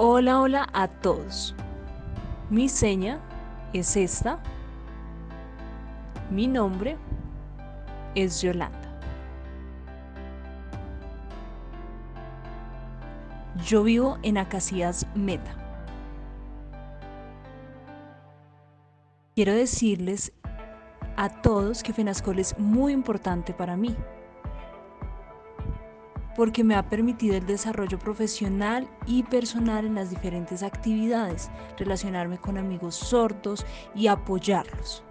Hola, hola a todos. Mi seña es esta. Mi nombre es Yolanda. Yo vivo en Acacias Meta. Quiero decirles a todos que FENASCOL es muy importante para mí porque me ha permitido el desarrollo profesional y personal en las diferentes actividades, relacionarme con amigos sordos y apoyarlos.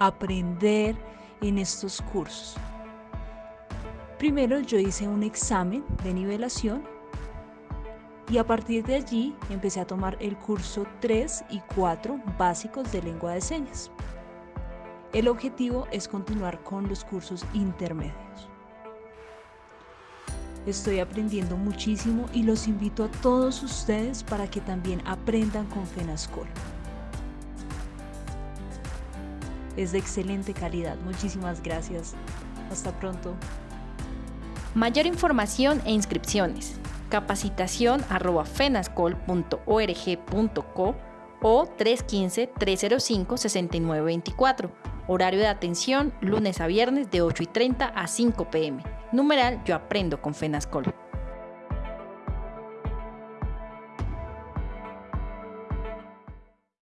Aprender en estos cursos. Primero yo hice un examen de nivelación y a partir de allí empecé a tomar el curso 3 y 4 básicos de lengua de señas. El objetivo es continuar con los cursos intermedios. Estoy aprendiendo muchísimo y los invito a todos ustedes para que también aprendan con FENASCOL. Es de excelente calidad. Muchísimas gracias. Hasta pronto. Mayor información e inscripciones. Capacitación arroba fenascol.org.co o 315-305-6924. Horario de atención lunes a viernes de 8 y 30 a 5 pm. Numeral Yo Aprendo con FENASCOL.